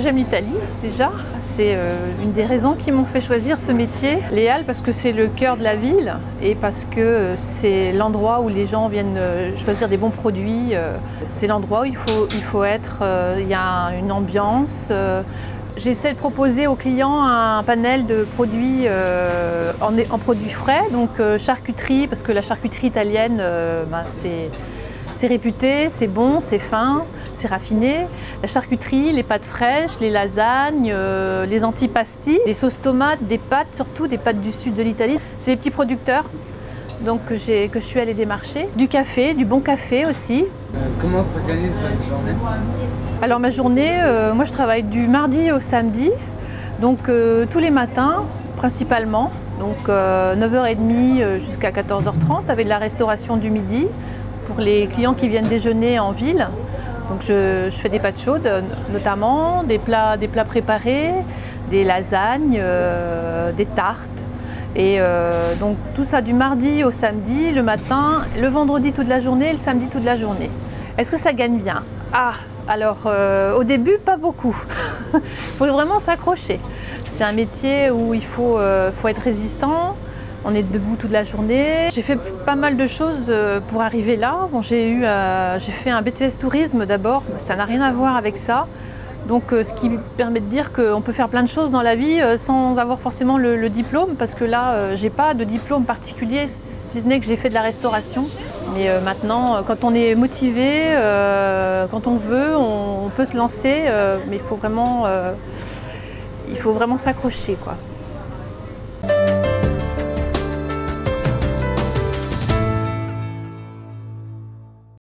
J'aime l'Italie déjà, c'est euh, une des raisons qui m'ont fait choisir ce métier. Les Halles parce que c'est le cœur de la ville et parce que euh, c'est l'endroit où les gens viennent euh, choisir des bons produits. C'est l'endroit où il faut, il faut être, il y a une ambiance. J'essaie de proposer aux clients un panel de produits en, produits frais, donc charcuterie, parce que la charcuterie italienne, ben, c'est réputé, c'est bon, c'est fin c'est raffiné. La charcuterie, les pâtes fraîches, les lasagnes, euh, les antipastis, les sauces tomates, des pâtes surtout, des pâtes du sud de l'Italie. C'est les petits producteurs donc, que, que je suis allée démarcher. Du café, du bon café aussi. Euh, comment s'organise votre journée Alors ma journée, euh, moi je travaille du mardi au samedi, donc tous les matins principalement. Donc 9h30 jusqu'à 14h30 avec de la restauration du midi pour les clients qui viennent déjeuner en ville. Donc je, fais des pâtes chaudes notamment, des plats, des plats préparés, des lasagnes, euh, des tartes. Et euh, donc tout ça du mardi au samedi, le matin, le vendredi toute la journée et le samedi toute la journée. Est-ce que ça gagne bien? Ah, alors euh, au début pas beaucoup. Il faut vraiment s'accrocher. C'est un métier où il faut, faut être résistant, on est debout toute la journée. J'ai fait pas mal de choses euh, pour arriver là. Bon, j'ai euh, fait un BTS tourisme d'abord, ça n'a rien à voir avec ça. Donc euh, ce qui permet de dire qu'on peut faire plein de choses dans la vie sans avoir forcément le, diplôme parce que là j'ai pas de diplôme particulier si ce n'est que j'ai fait de la restauration. Mais maintenant quand on est motivé, quand on veut, on, peut se lancer mais il faut vraiment, il vraiment s'accrocher quoi.